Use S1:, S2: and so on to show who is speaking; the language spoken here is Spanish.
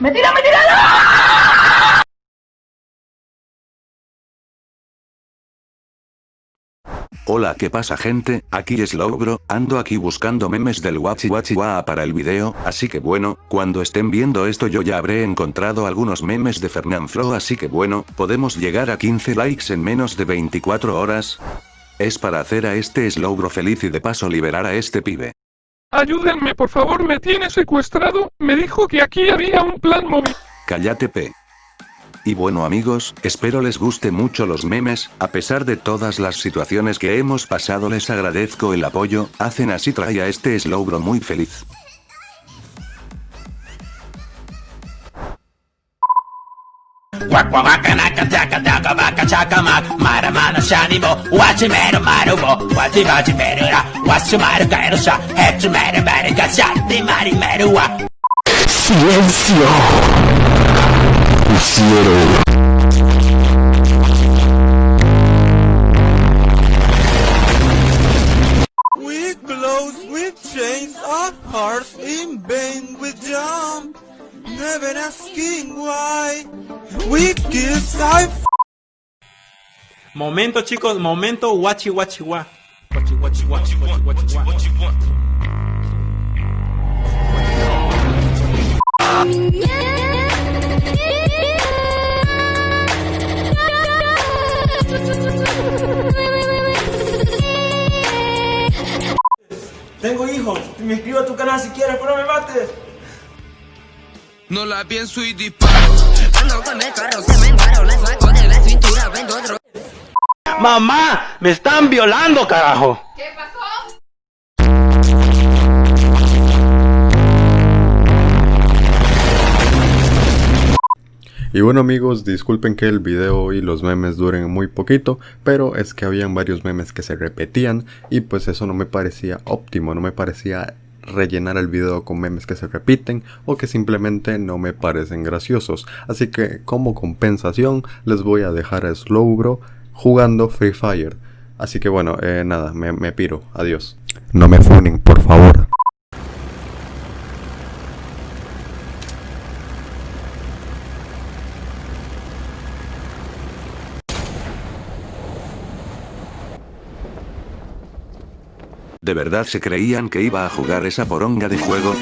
S1: ¡Me tira, me tira!
S2: Hola ¿qué pasa gente? Aquí es Logro, ando aquí buscando memes del Wachi Wachi Waa para el video, así que bueno, cuando estén viendo esto yo ya habré encontrado algunos memes de Fernanfloo así que bueno, podemos llegar a 15 likes en menos de 24 horas. Es para hacer a este Slowbro feliz y de paso liberar a este pibe.
S3: Ayúdenme por favor me tiene secuestrado, me dijo que aquí había un plan móvil.
S2: Cállate P. Y bueno amigos, espero les guste mucho los memes, a pesar de todas las situaciones que hemos pasado les agradezco el apoyo, hacen así trae a este Slowbro muy feliz.
S4: Quack quack waka naka taka taka waka chaka mak Mara mana shani mo Wachi meru maru mo Wachi wachi meru ra Washi maru kairu sha Hechi meru meru ka shati
S5: Silencio Hicieron
S6: We close with chains our hearts in vain we jump Never asking why We kiss, I
S7: Momento chicos, momento guachi guachi gua. Guachi guachi guachi guachi guachi gua. Tengo
S8: hijos, me inscribo a tu canal si quieres, pero no me mates.
S9: No la pienso y disparo. Ando
S10: con el carro, se
S9: me encaró,
S10: le
S9: saco
S10: de la cintura, vendo otro.
S7: Mamá, me están violando, carajo. ¿Qué pasó?
S11: Y bueno amigos, disculpen que el video y los memes duren muy poquito, pero es que habían varios memes que se repetían y pues eso no me parecía óptimo, no me parecía rellenar el video con memes que se repiten o que simplemente no me parecen graciosos. Así que como compensación les voy a dejar a Slowbro jugando Free Fire. Así que bueno, eh, nada, me, me piro, adiós. No me funen, por favor.
S2: ¿De verdad se creían que iba a jugar esa poronga de juego?